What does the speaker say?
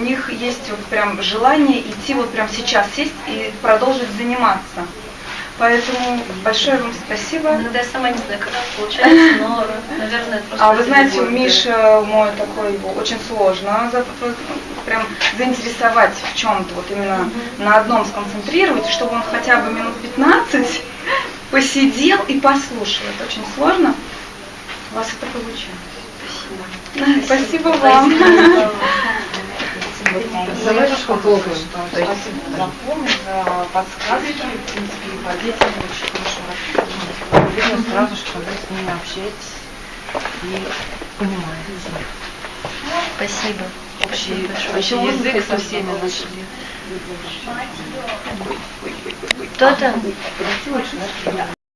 них есть вот прям желание идти вот прям сейчас сесть и продолжить заниматься. Поэтому большое вам спасибо. Иногда я сама не знаю, как получается, но, наверное, это просто... А вы знаете, у любовь. Миши мой такой очень сложно за- прям заинтересовать в чем-то, вот именно на одном сконцентрировать, чтобы он хотя бы минут 15 посидел и послушал. Это очень сложно. У вас это получилось. Спасибо вам. Давайте попробуем. То есть запомни за подсказки, в принципе, и по детям очень хорошо. Видно сразу, что вы с ними общаетесь и понимаете. Спасибо. Общий, Спасибо общий язык со всеми нашли. Кто там?